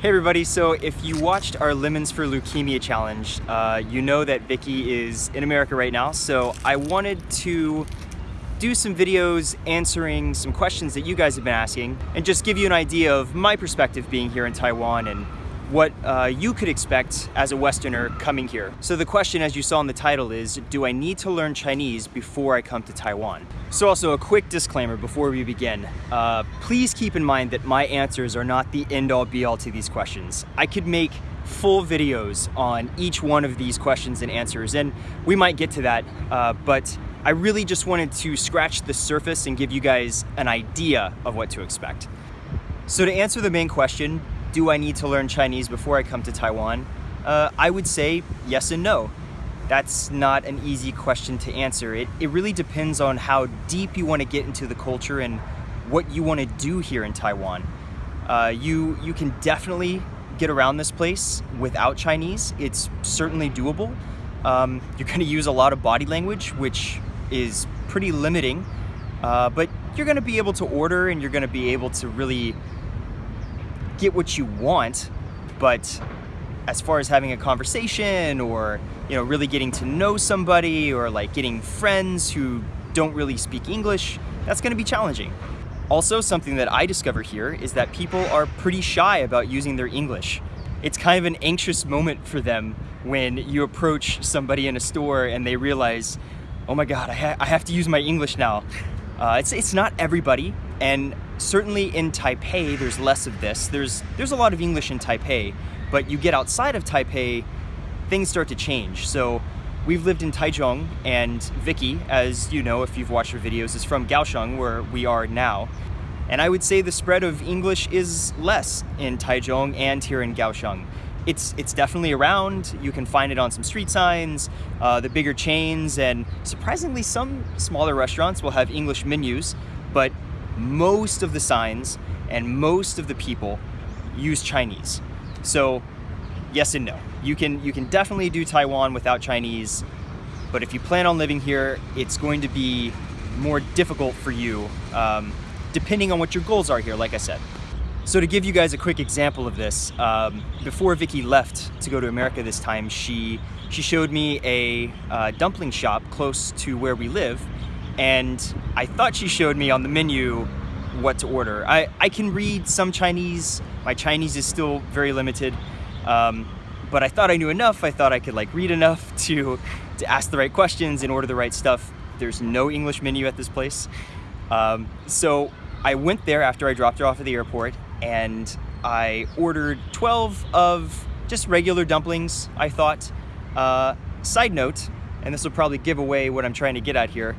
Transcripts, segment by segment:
Hey everybody, so if you watched our Lemons for Leukemia challenge, uh, you know that Vicky is in America right now, so I wanted to do some videos answering some questions that you guys have been asking and just give you an idea of my perspective being here in Taiwan and what uh, you could expect as a Westerner coming here. So the question, as you saw in the title, is do I need to learn Chinese before I come to Taiwan? So also a quick disclaimer before we begin. Uh, please keep in mind that my answers are not the end-all be-all to these questions. I could make full videos on each one of these questions and answers, and we might get to that, uh, but I really just wanted to scratch the surface and give you guys an idea of what to expect. So to answer the main question, do I need to learn Chinese before I come to Taiwan? Uh, I would say yes and no. That's not an easy question to answer. It, it really depends on how deep you want to get into the culture and what you want to do here in Taiwan. Uh, you, you can definitely get around this place without Chinese. It's certainly doable. Um, you're going to use a lot of body language, which is pretty limiting, uh, but you're going to be able to order and you're going to be able to really get what you want, but as far as having a conversation or you know really getting to know somebody or like getting friends who don't really speak English, that's going to be challenging. Also, something that I discover here is that people are pretty shy about using their English. It's kind of an anxious moment for them when you approach somebody in a store and they realize, oh my god, I, ha I have to use my English now. Uh, it's, it's not everybody, and certainly in Taipei, there's less of this. There's, there's a lot of English in Taipei, but you get outside of Taipei, things start to change. So we've lived in Taichung, and Vicky, as you know if you've watched her videos, is from Kaohsiung, where we are now. And I would say the spread of English is less in Taichung and here in Kaohsiung it's it's definitely around. You can find it on some street signs, uh, the bigger chains, and surprisingly some smaller restaurants will have English menus, but most of the signs and most of the people use Chinese. So yes and no. You can, you can definitely do Taiwan without Chinese, but if you plan on living here, it's going to be more difficult for you, um, depending on what your goals are here, like I said. So to give you guys a quick example of this, um, before Vicky left to go to America this time, she, she showed me a uh, dumpling shop close to where we live, and I thought she showed me on the menu what to order. I, I can read some Chinese, my Chinese is still very limited, um, but I thought I knew enough, I thought I could like read enough to, to ask the right questions and order the right stuff. There's no English menu at this place. Um, so I went there after I dropped her off at the airport and I ordered 12 of just regular dumplings, I thought. Uh, side note, and this will probably give away what I'm trying to get at here,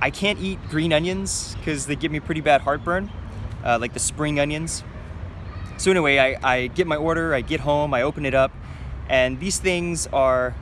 I can't eat green onions because they give me pretty bad heartburn, uh, like the spring onions. So anyway, I, I get my order, I get home, I open it up, and these things are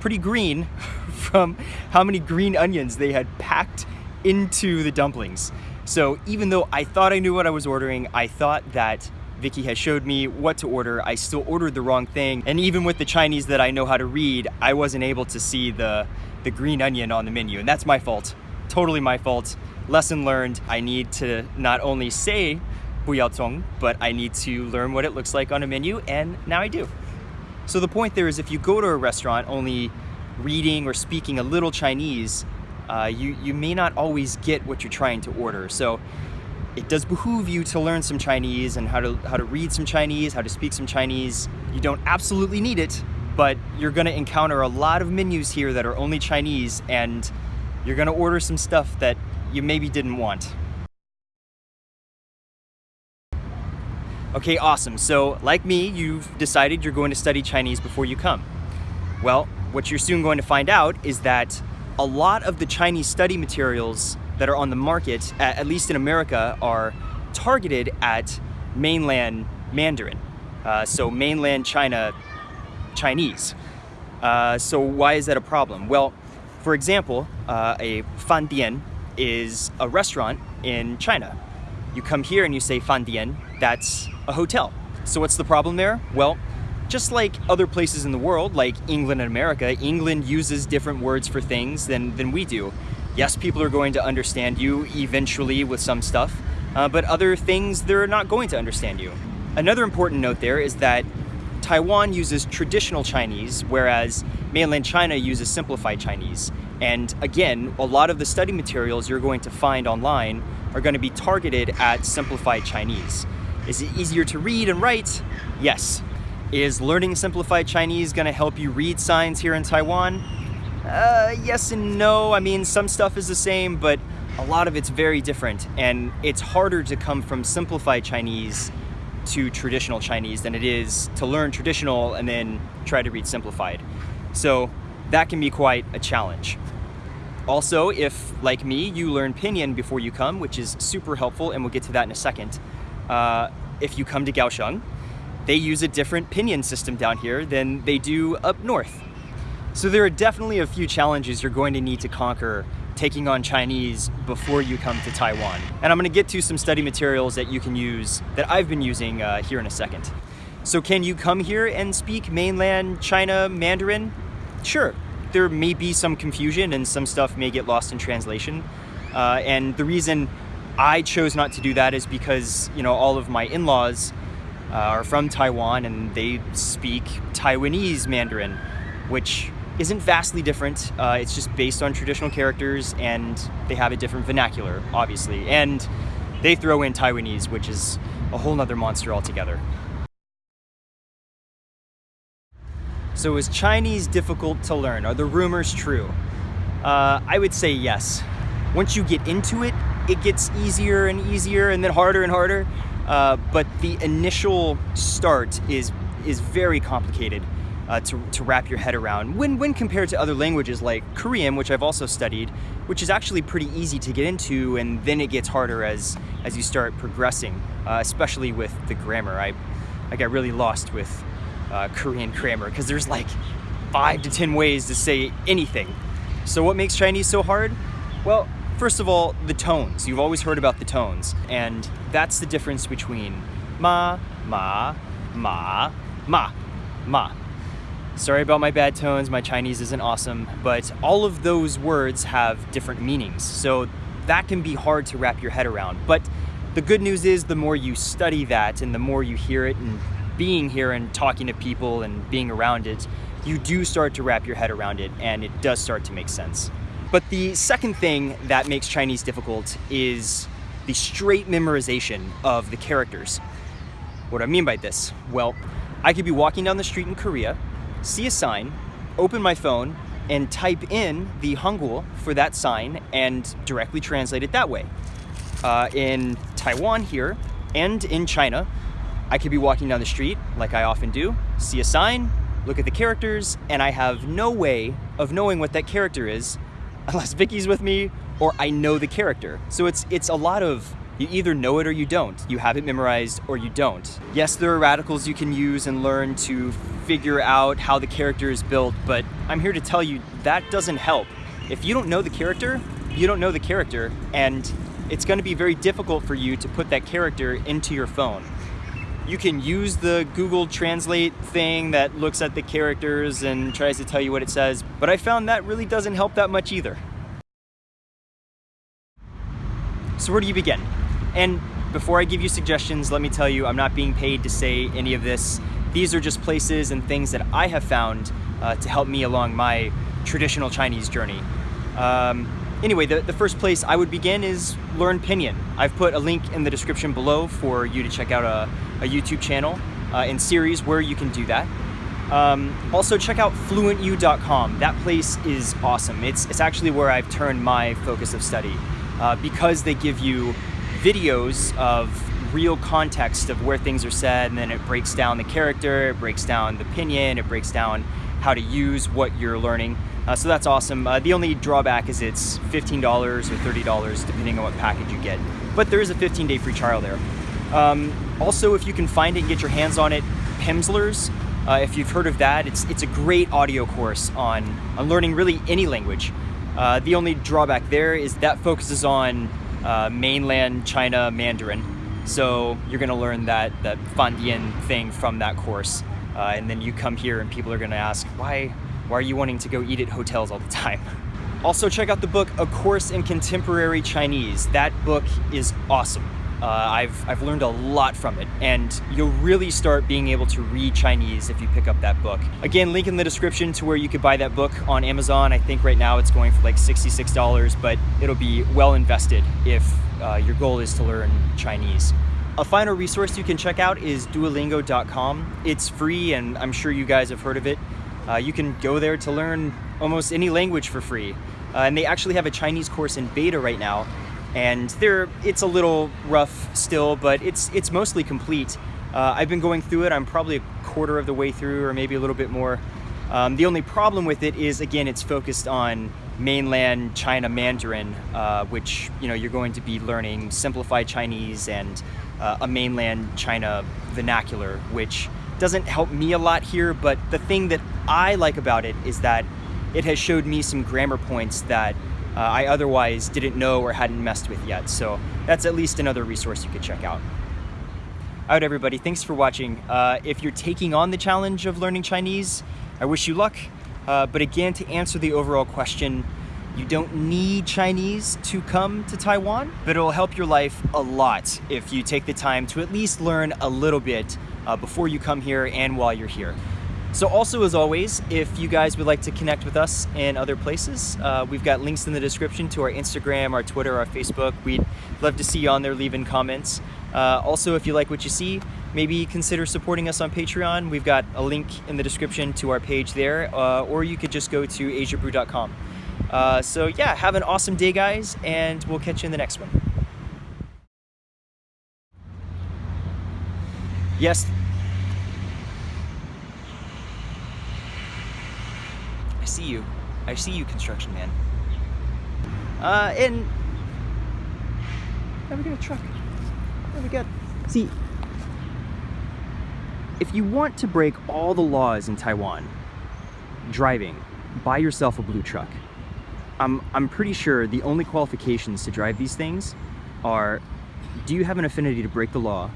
pretty green from how many green onions they had packed into the dumplings. So even though I thought I knew what I was ordering, I thought that Vicky has showed me what to order. I still ordered the wrong thing. And even with the Chinese that I know how to read, I wasn't able to see the, the green onion on the menu. And that's my fault, totally my fault. Lesson learned, I need to not only say buyaotong, but I need to learn what it looks like on a menu, and now I do. So the point there is if you go to a restaurant only reading or speaking a little Chinese, uh, you, you may not always get what you're trying to order. So it does behoove you to learn some Chinese and how to, how to read some Chinese, how to speak some Chinese. You don't absolutely need it, but you're gonna encounter a lot of menus here that are only Chinese and you're gonna order some stuff that you maybe didn't want. Okay, awesome. So like me, you've decided you're going to study Chinese before you come. Well, what you're soon going to find out is that a lot of the Chinese study materials that are on the market, at least in America, are targeted at mainland Mandarin. Uh, so mainland China Chinese. Uh, so why is that a problem? Well, for example, uh, a fan dian is a restaurant in China. You come here and you say fan dian, that's a hotel. So what's the problem there? Well, just like other places in the world, like England and America, England uses different words for things than, than we do. Yes, people are going to understand you eventually with some stuff, uh, but other things they're not going to understand you. Another important note there is that Taiwan uses traditional Chinese, whereas mainland China uses simplified Chinese. And again, a lot of the study materials you're going to find online are going to be targeted at simplified Chinese. Is it easier to read and write? Yes. Is learning simplified Chinese going to help you read signs here in Taiwan? Uh, yes and no. I mean, some stuff is the same, but a lot of it's very different. And it's harder to come from simplified Chinese to traditional Chinese than it is to learn traditional and then try to read simplified. So that can be quite a challenge. Also, if, like me, you learn Pinyin before you come, which is super helpful, and we'll get to that in a second, uh, if you come to Kaohsiung, they use a different Pinyin system down here than they do up north. So there are definitely a few challenges you're going to need to conquer taking on Chinese before you come to Taiwan. And I'm gonna get to some study materials that you can use that I've been using uh, here in a second. So can you come here and speak mainland China Mandarin? Sure, there may be some confusion and some stuff may get lost in translation. Uh, and the reason I chose not to do that is because, you know, all of my in-laws uh, are from Taiwan and they speak Taiwanese Mandarin, which isn't vastly different. Uh, it's just based on traditional characters and they have a different vernacular, obviously. And they throw in Taiwanese, which is a whole nother monster altogether. So is Chinese difficult to learn? Are the rumors true? Uh, I would say yes. Once you get into it, it gets easier and easier and then harder and harder. Uh, but the initial start is, is very complicated uh, to, to wrap your head around when, when compared to other languages like Korean, which I've also studied, which is actually pretty easy to get into and then it gets harder as, as you start progressing, uh, especially with the grammar. I, I got really lost with uh, Korean grammar because there's like five to 10 ways to say anything. So what makes Chinese so hard? Well, first of all, the tones. You've always heard about the tones and that's the difference between ma, ma, ma, ma, ma. Sorry about my bad tones, my Chinese isn't awesome, but all of those words have different meanings. So that can be hard to wrap your head around. But the good news is the more you study that and the more you hear it and being here and talking to people and being around it, you do start to wrap your head around it and it does start to make sense. But the second thing that makes Chinese difficult is the straight memorization of the characters. What do I mean by this? Well, I could be walking down the street in Korea see a sign, open my phone, and type in the Hangul for that sign and directly translate it that way. Uh, in Taiwan here and in China, I could be walking down the street, like I often do, see a sign, look at the characters, and I have no way of knowing what that character is unless Vicky's with me or I know the character. So it's, it's a lot of you either know it or you don't. You have it memorized or you don't. Yes, there are radicals you can use and learn to figure out how the character is built, but I'm here to tell you that doesn't help. If you don't know the character, you don't know the character, and it's gonna be very difficult for you to put that character into your phone. You can use the Google Translate thing that looks at the characters and tries to tell you what it says, but I found that really doesn't help that much either. So where do you begin? And before I give you suggestions, let me tell you, I'm not being paid to say any of this. These are just places and things that I have found uh, to help me along my traditional Chinese journey. Um, anyway, the, the first place I would begin is Learn Pinyin. I've put a link in the description below for you to check out a, a YouTube channel uh, and series where you can do that. Um, also check out fluentu.com. That place is awesome. It's, it's actually where I've turned my focus of study uh, because they give you videos of real context of where things are said and then it breaks down the character, it breaks down the Pinyin, it breaks down how to use what you're learning. Uh, so that's awesome. Uh, the only drawback is it's $15 or $30 depending on what package you get. But there is a 15 day free trial there. Um, also, if you can find it and get your hands on it, Pimsleur's, uh, if you've heard of that, it's, it's a great audio course on, on learning really any language. Uh, the only drawback there is that focuses on uh, mainland China Mandarin. So you're gonna learn that, that Fandian thing from that course. Uh, and then you come here and people are gonna ask, why, why are you wanting to go eat at hotels all the time? Also check out the book, A Course in Contemporary Chinese. That book is awesome. Uh, I've, I've learned a lot from it, and you'll really start being able to read Chinese if you pick up that book. Again, link in the description to where you could buy that book on Amazon. I think right now it's going for like $66, but it'll be well invested if uh, your goal is to learn Chinese. A final resource you can check out is duolingo.com. It's free, and I'm sure you guys have heard of it. Uh, you can go there to learn almost any language for free. Uh, and they actually have a Chinese course in beta right now, and they're, it's a little rough still, but it's, it's mostly complete. Uh, I've been going through it, I'm probably a quarter of the way through, or maybe a little bit more. Um, the only problem with it is, again, it's focused on mainland China Mandarin, uh, which you know you're going to be learning simplified Chinese and uh, a mainland China vernacular, which doesn't help me a lot here. But the thing that I like about it is that it has showed me some grammar points that uh, I otherwise didn't know or hadn't messed with yet. So that's at least another resource you could check out. All right, everybody, thanks for watching. Uh, if you're taking on the challenge of learning Chinese, I wish you luck. Uh, but again, to answer the overall question, you don't need Chinese to come to Taiwan, but it'll help your life a lot if you take the time to at least learn a little bit uh, before you come here and while you're here. So also, as always, if you guys would like to connect with us in other places, uh, we've got links in the description to our Instagram, our Twitter, our Facebook. We'd love to see you on there leaving comments. Uh, also, if you like what you see, maybe consider supporting us on Patreon. We've got a link in the description to our page there, uh, or you could just go to asiabrew.com. Uh, so yeah, have an awesome day, guys, and we'll catch you in the next one. Yes. I see you. I see you, construction man. Uh, and now we got a truck. There we go. See, if you want to break all the laws in Taiwan, driving, buy yourself a blue truck. I'm, I'm pretty sure the only qualifications to drive these things are, do you have an affinity to break the law?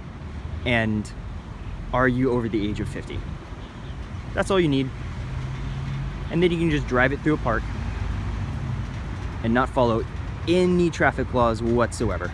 And are you over the age of 50? That's all you need. And then you can just drive it through a park and not follow any traffic laws whatsoever.